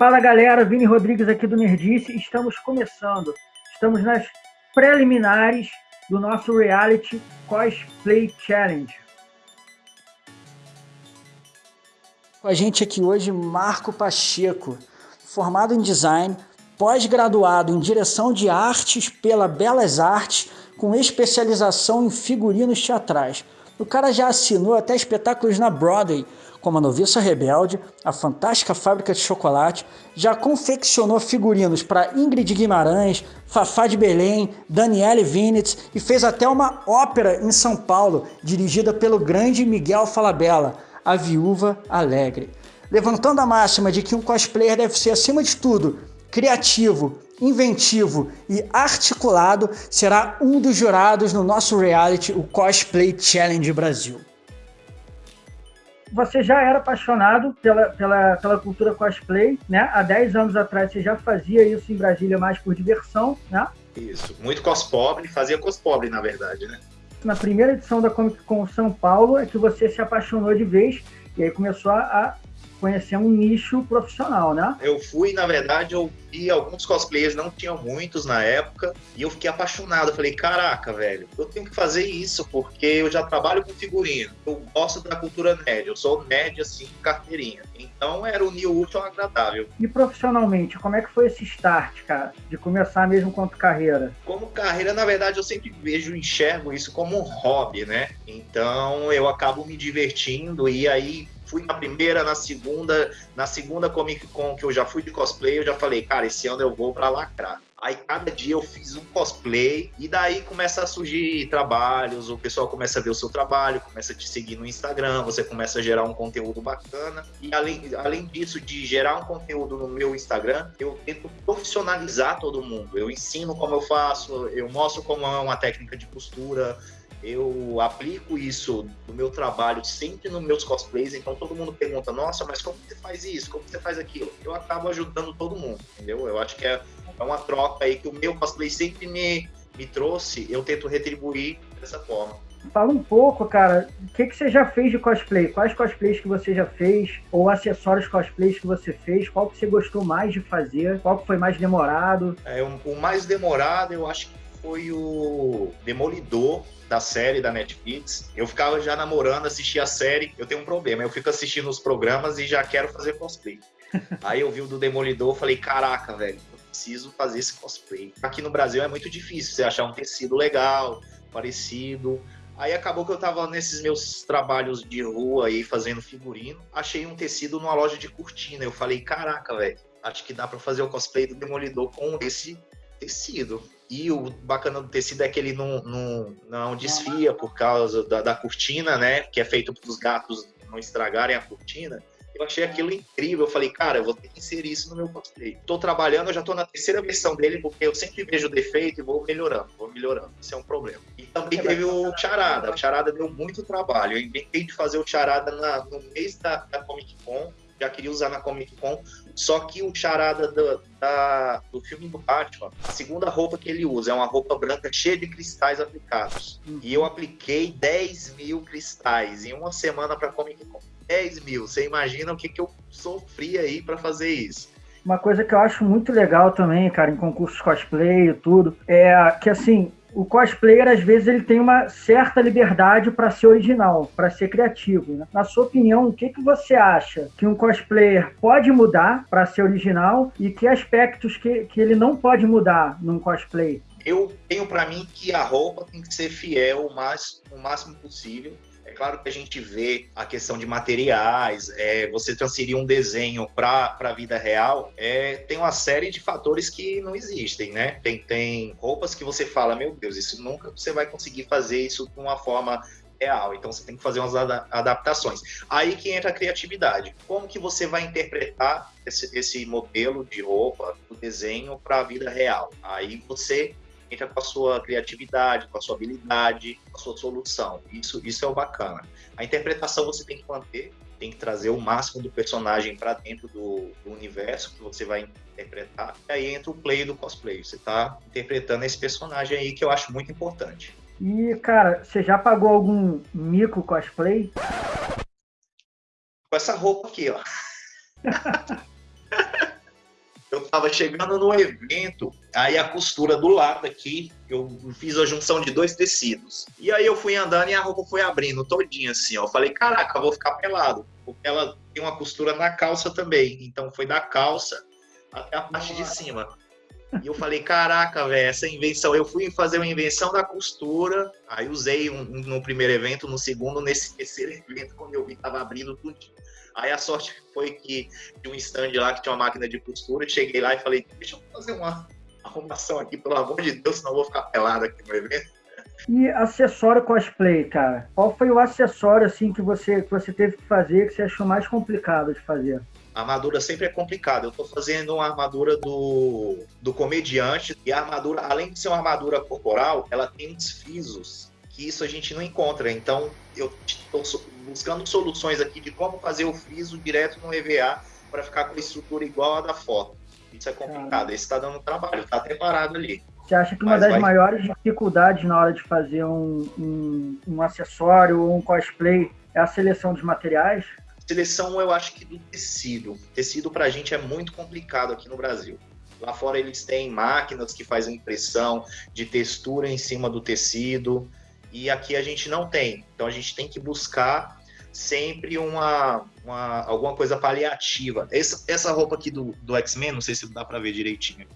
Fala galera, Vini Rodrigues aqui do Nerdice. Estamos começando, estamos nas preliminares do nosso reality Cosplay Challenge. Com a gente aqui hoje, Marco Pacheco, formado em design, pós-graduado em direção de artes pela Belas Artes, com especialização em figurinos teatrais. O cara já assinou até espetáculos na Broadway, como a Noviça Rebelde, a Fantástica Fábrica de Chocolate, já confeccionou figurinos para Ingrid Guimarães, Fafá de Belém, Daniele Vinitz e fez até uma ópera em São Paulo, dirigida pelo grande Miguel Falabella, A Viúva Alegre. Levantando a máxima de que um cosplayer deve ser, acima de tudo, criativo, inventivo e articulado, será um dos jurados no nosso reality, o Cosplay Challenge Brasil você já era apaixonado pela, pela, pela cultura cosplay, né? Há 10 anos atrás você já fazia isso em Brasília mais por diversão, né? Isso, muito cospobre, fazia cospobre, na verdade, né? Na primeira edição da Comic Con São Paulo é que você se apaixonou de vez e aí começou a conhecer um nicho profissional, né? Eu fui, na verdade, eu vi alguns cosplayers, não tinham muitos na época, e eu fiquei apaixonado. Eu falei, caraca, velho, eu tenho que fazer isso, porque eu já trabalho com figurino, eu gosto da cultura nerd, eu sou nerd, assim, carteirinha. Então era o new útil agradável. E profissionalmente, como é que foi esse start, cara, de começar mesmo quanto carreira? Como carreira, na verdade, eu sempre vejo, enxergo isso como um hobby, né? Então eu acabo me divertindo e aí fui na primeira, na segunda, na segunda Comic Con que eu já fui de cosplay, eu já falei, cara, esse ano eu vou para lacrar. Aí cada dia eu fiz um cosplay e daí começa a surgir trabalhos, o pessoal começa a ver o seu trabalho, começa a te seguir no Instagram, você começa a gerar um conteúdo bacana. E além, além disso, de gerar um conteúdo no meu Instagram, eu tento profissionalizar todo mundo. Eu ensino como eu faço, eu mostro como é uma técnica de costura, eu aplico isso no meu trabalho sempre nos meus cosplays, então todo mundo pergunta, nossa, mas como você faz isso? Como você faz aquilo? Eu acabo ajudando todo mundo, entendeu? Eu acho que é, é uma troca aí que o meu cosplay sempre me, me trouxe, eu tento retribuir dessa forma. Fala um pouco, cara, o que, que você já fez de cosplay? Quais cosplays que você já fez? Ou acessórios cosplays que você fez? Qual que você gostou mais de fazer? Qual que foi mais demorado? É, o mais demorado eu acho que foi o Demolidor, da série da Netflix. Eu ficava já namorando, assistia a série. Eu tenho um problema, eu fico assistindo os programas e já quero fazer cosplay. Aí eu vi o do Demolidor, falei, caraca, velho, eu preciso fazer esse cosplay. Aqui no Brasil é muito difícil você achar um tecido legal, parecido. Aí acabou que eu tava nesses meus trabalhos de rua aí fazendo figurino, achei um tecido numa loja de cortina. Eu falei, caraca, velho, acho que dá para fazer o cosplay do Demolidor com esse tecido. E o bacana do tecido é que ele não, não, não desfia por causa da, da cortina, né? Que é feito para os gatos não estragarem a cortina. Eu achei aquilo incrível. Eu falei, cara, eu vou ter que inserir isso no meu cosplay. Estou trabalhando, eu já estou na terceira versão dele, porque eu sempre vejo defeito e vou melhorando, vou melhorando. Isso é um problema. E também teve o Charada. O Charada deu muito trabalho. Eu inventei de fazer o Charada na, no mês da, da Comic Con já queria usar na Comic Con, só que o charada do, da, do filme do Batman, a segunda roupa que ele usa é uma roupa branca cheia de cristais aplicados. Uhum. E eu apliquei 10 mil cristais em uma semana para Comic Con. 10 mil, você imagina o que, que eu sofri aí para fazer isso. Uma coisa que eu acho muito legal também, cara, em concursos cosplay e tudo, é que assim, o cosplayer às vezes ele tem uma certa liberdade para ser original, para ser criativo. Né? Na sua opinião, o que, que você acha que um cosplayer pode mudar para ser original e que aspectos que, que ele não pode mudar num cosplay? Eu tenho para mim que a roupa tem que ser fiel o, mais, o máximo possível é claro que a gente vê a questão de materiais, é, você transferir um desenho para a vida real, é, tem uma série de fatores que não existem, né? Tem, tem roupas que você fala, meu Deus, isso nunca você vai conseguir fazer isso de uma forma real. Então você tem que fazer umas adaptações. Aí que entra a criatividade. Como que você vai interpretar esse, esse modelo de roupa, o desenho para a vida real? Aí você entra com a sua criatividade, com a sua habilidade, com a sua solução. Isso, isso é o bacana. A interpretação você tem que manter, tem que trazer o máximo do personagem para dentro do, do, universo que você vai interpretar. E aí entra o play do cosplay. Você está interpretando esse personagem aí que eu acho muito importante. E, cara, você já pagou algum mico cosplay? Com essa roupa aqui, ó. eu tava chegando no evento, aí a costura do lado aqui, eu fiz a junção de dois tecidos. E aí eu fui andando e a roupa foi abrindo todinha assim, ó. Eu falei, caraca, eu vou ficar pelado. Porque ela tem uma costura na calça também. Então foi da calça até a parte de cima. E eu falei, caraca, velho, essa invenção. Eu fui fazer uma invenção da costura, aí usei um, um, no primeiro evento, no segundo, nesse terceiro evento, quando eu vi tava abrindo tudo. Aí a sorte foi que tinha um stand lá que tinha uma máquina de costura, cheguei lá e falei, deixa eu fazer uma arrumação aqui, pelo amor de Deus, senão eu vou ficar pelado aqui no evento. E acessório cosplay, cara? Qual foi o acessório assim que você, que você teve que fazer que você achou mais complicado de fazer? A armadura sempre é complicada. Eu estou fazendo uma armadura do, do comediante e a armadura, além de ser uma armadura corporal, ela tem uns frisos que isso a gente não encontra. Então, eu estou buscando soluções aqui de como fazer o friso direto no EVA para ficar com a estrutura igual a da foto. Isso é complicado. Esse está dando trabalho, está até parado ali. Você acha que uma Mas das vai... maiores dificuldades na hora de fazer um, um, um acessório ou um cosplay é a seleção dos materiais? Seleção, eu acho que do tecido. Tecido para a gente é muito complicado aqui no Brasil. Lá fora eles têm máquinas que fazem impressão de textura em cima do tecido e aqui a gente não tem. Então a gente tem que buscar sempre uma, uma alguma coisa paliativa. Essa, essa roupa aqui do, do X-Men, não sei se dá para ver direitinho,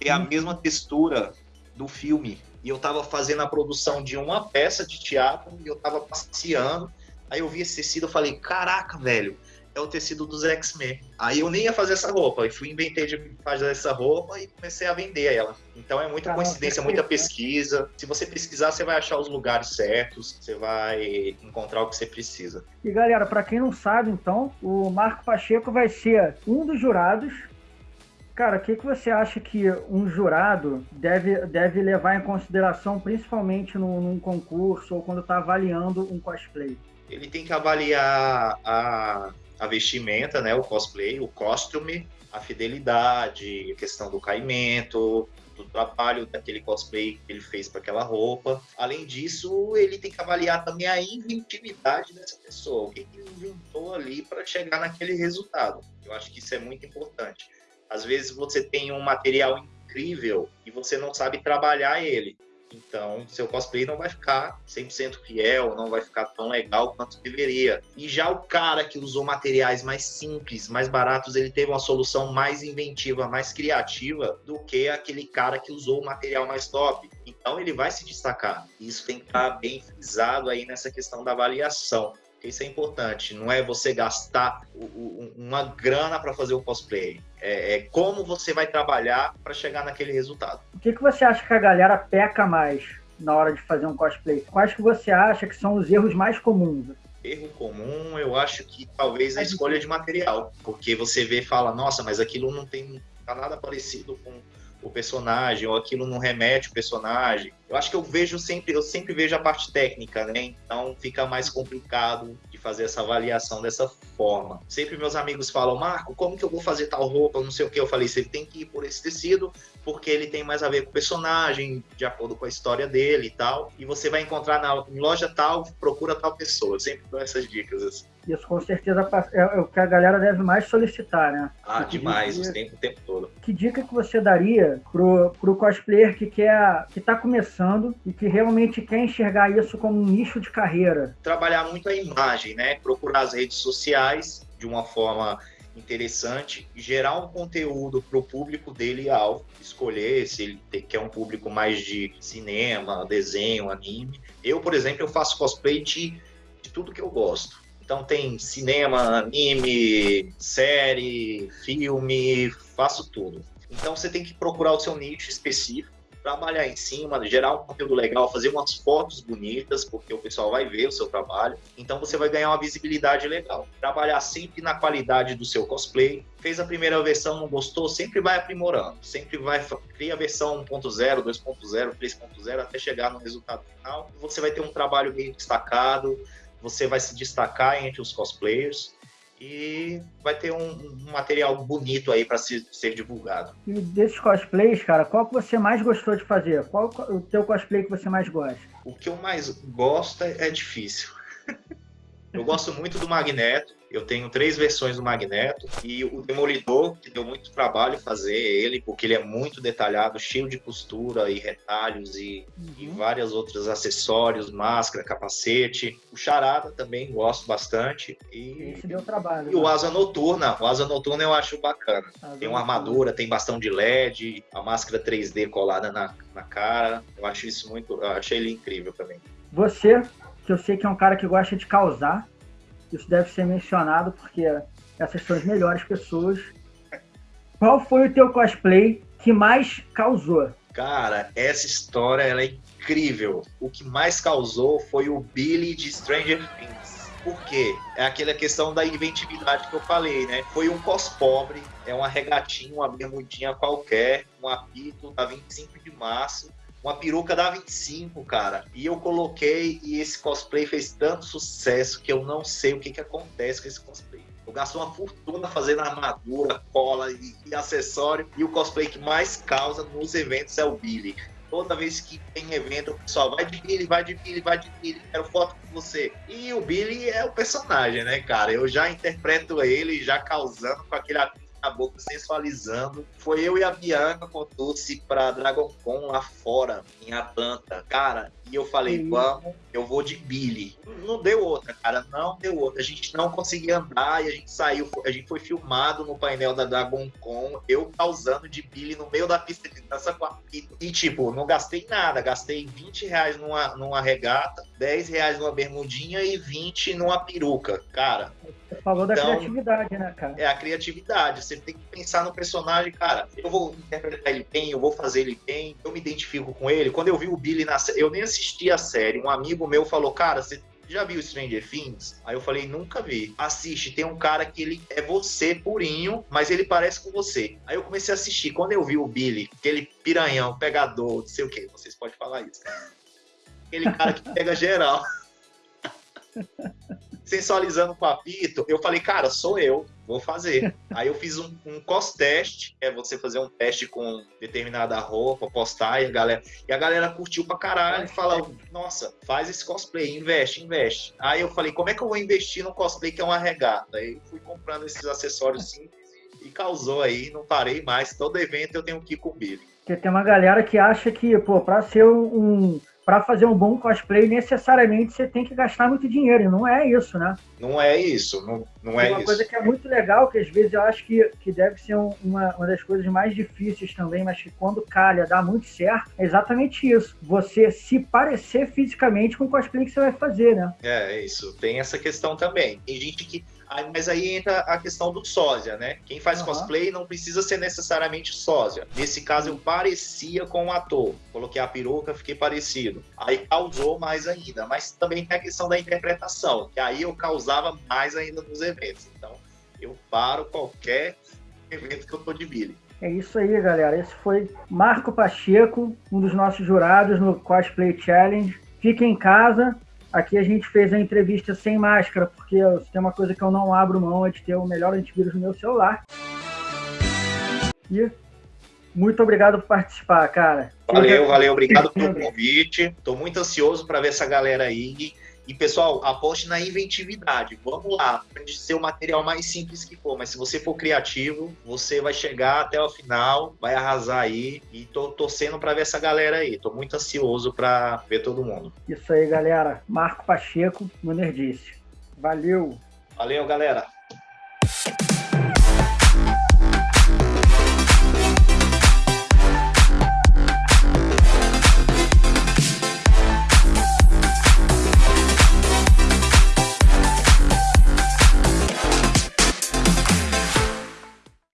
tem a mesma textura do filme. E eu estava fazendo a produção de uma peça de teatro e eu estava passeando Aí eu vi esse tecido, eu falei, caraca, velho, é o tecido dos X-Men. Aí eu nem ia fazer essa roupa, e fui inventei de fazer essa roupa e comecei a vender ela. Então é muita coincidência, muita pesquisa. Se você pesquisar, você vai achar os lugares certos, você vai encontrar o que você precisa. E galera, para quem não sabe, então, o Marco Pacheco vai ser um dos jurados Cara, o que, que você acha que um jurado deve, deve levar em consideração, principalmente num, num concurso ou quando está avaliando um cosplay? Ele tem que avaliar a, a vestimenta, né, o cosplay, o costume, a fidelidade, a questão do caimento, do trabalho daquele cosplay que ele fez para aquela roupa. Além disso, ele tem que avaliar também a inventividade dessa pessoa, o que ele inventou ali para chegar naquele resultado. Eu acho que isso é muito importante. Às vezes você tem um material incrível e você não sabe trabalhar ele. Então, seu cosplay não vai ficar 100% fiel, não vai ficar tão legal quanto deveria. E já o cara que usou materiais mais simples, mais baratos, ele teve uma solução mais inventiva, mais criativa do que aquele cara que usou o material mais top. Então, ele vai se destacar. Isso tem que estar bem frisado aí nessa questão da avaliação. Isso é importante, não é você gastar uma grana para fazer o cosplay. É, é, como você vai trabalhar para chegar naquele resultado. O que, que você acha que a galera peca mais na hora de fazer um cosplay? Quais que você acha que são os erros mais comuns? Erro comum, eu acho que talvez a escolha de material, porque você vê e fala, nossa, mas aquilo não tem tá nada parecido com o personagem, ou aquilo não remete o personagem. Eu acho que eu vejo sempre, eu sempre vejo a parte técnica, né? Então fica mais complicado de fazer essa avaliação dessa forma. Sempre meus amigos falam, Marco, como que eu vou fazer tal roupa, não sei o que. Eu falei, você tem que ir por esse tecido, porque ele tem mais a ver com o personagem, de acordo com a história dele e tal. E você vai encontrar na loja tal, procura tal pessoa. Eu sempre dou essas dicas assim. Isso com certeza é, é o que a galera deve mais solicitar, né? Ah, que demais, dica, o, tempo, o tempo todo. Que dica que você daria pro, pro cosplayer que quer, que tá começando e que realmente quer enxergar isso como um nicho de carreira? Trabalhar muito a imagem, né? Procurar as redes sociais de uma forma interessante, gerar um conteúdo para o público dele alvo, escolher se ele quer um público mais de cinema, desenho, anime. Eu, por exemplo, eu faço cosplay de, de tudo que eu gosto. Então tem cinema, anime, série, filme, faço tudo. Então você tem que procurar o seu nicho específico, trabalhar em cima, gerar um conteúdo legal, fazer umas fotos bonitas, porque o pessoal vai ver o seu trabalho. Então você vai ganhar uma visibilidade legal. Trabalhar sempre na qualidade do seu cosplay. Fez a primeira versão, não gostou, sempre vai aprimorando. Sempre vai criar a versão 1.0, 2.0, 3.0 até chegar no resultado final. Você vai ter um trabalho bem destacado você vai se destacar entre os cosplayers e vai ter um, um material bonito aí para ser, ser divulgado. E desses cosplays, cara, qual que você mais gostou de fazer? Qual o teu cosplay que você mais gosta? O que eu mais gosto é, é difícil. Eu gosto muito do Magneto. Eu tenho três versões do Magneto e o Demolidor, que deu muito trabalho fazer ele, porque ele é muito detalhado, cheio de costura e retalhos e, uhum. e vários outros acessórios, máscara, capacete. O Charada também gosto bastante. E, Esse deu trabalho. E o né? Asa Noturna. O Asa Noturna eu acho bacana. Asa tem uma armadura, tem bastão de LED, a máscara 3D colada na, na cara. Eu acho isso muito. Eu achei ele incrível também. Você que eu sei que é um cara que gosta de causar. Isso deve ser mencionado porque essas são as melhores pessoas. Qual foi o teu cosplay que mais causou? Cara, essa história ela é incrível. O que mais causou foi o Billy de Stranger Things. Por quê? É aquela questão da inventividade que eu falei, né? Foi um cos pobre, é uma regatinha, uma bermudinha qualquer, um apito da 25 de março, uma peruca da 25, cara. E eu coloquei e esse cosplay fez tanto sucesso que eu não sei o que, que acontece com esse cosplay. Eu gasto uma fortuna fazendo armadura, cola e, e acessório. E o cosplay que mais causa nos eventos é o Billy. Toda vez que tem evento, o pessoal vai de Billy, vai de Billy, vai de Billy, quero foto com você. E o Billy é o personagem, né, cara? Eu já interpreto ele, já causando com aquele boca, sensualizando. Foi eu e a Bianca com Dulce pra Dragon Con lá fora, em Atlanta. Cara, e eu falei, vamos, eu vou de Billy. Não deu outra, cara, não deu outra. A gente não conseguia andar e a gente saiu, a gente foi filmado no painel da Dragon Con, eu causando de Billy no meio da pista de dança com a Pito. E tipo, não gastei nada, gastei 20 reais numa, numa regata, 10 reais numa bermudinha e 20 numa peruca. Cara, falou então, da criatividade, né, cara? É a criatividade. Você tem que pensar no personagem, cara. Eu vou interpretar ele bem, eu vou fazer ele bem, eu me identifico com ele. Quando eu vi o Billy na série, eu nem assisti a série. Um amigo meu falou, cara, você já viu Stranger Things? Aí eu falei, nunca vi. Assiste, tem um cara que ele é você purinho, mas ele parece com você. Aí eu comecei a assistir. Quando eu vi o Billy, aquele piranhão, pegador, não sei o que, vocês podem falar isso. Aquele cara que pega geral. sensualizando com o apito, eu falei, cara, sou eu, vou fazer. Aí eu fiz um, um cost test, é você fazer um teste com determinada roupa, postar, e a galera, e a galera curtiu pra caralho e falou, nossa, faz esse cosplay, investe, investe. Aí eu falei, como é que eu vou investir no cosplay que é uma regata? Aí fui comprando esses acessórios simples e causou aí, não parei mais. Todo evento eu tenho que ir com. Porque tem uma galera que acha que, pô, pra ser um para fazer um bom cosplay, necessariamente você tem que gastar muito dinheiro, e não é isso, né? Não é isso, não, não é uma isso. coisa que é muito legal, que às vezes eu acho que, que deve ser uma, uma das coisas mais difíceis também, mas que quando calha dá muito certo, é exatamente isso. Você se parecer fisicamente com o cosplay que você vai fazer, né? É, é isso. Tem essa questão também. Tem gente que mas aí entra a questão do sósia, né? Quem faz uhum. cosplay não precisa ser necessariamente sósia. Nesse caso, eu parecia com o ator. Coloquei a peruca, fiquei parecido. Aí causou mais ainda. Mas também tem a questão da interpretação, que aí eu causava mais ainda nos eventos. Então, eu paro qualquer evento que eu tô de Billy. É isso aí, galera. Esse foi Marco Pacheco, um dos nossos jurados no Cosplay Challenge. Fique em casa, Aqui a gente fez a entrevista sem máscara, porque tem uma coisa que eu não abro mão, é de ter o melhor antivírus no meu celular. E muito obrigado por participar, cara. Valeu, valeu, obrigado pelo convite. Estou muito ansioso para ver essa galera aí. E, pessoal, aposte na inventividade. Vamos lá. Pode ser o material mais simples que for, mas se você for criativo, você vai chegar até o final, vai arrasar aí. E tô torcendo para ver essa galera aí. Tô muito ansioso para ver todo mundo. Isso aí, galera. Marco Pacheco, no Nerdice. Valeu. Valeu, galera.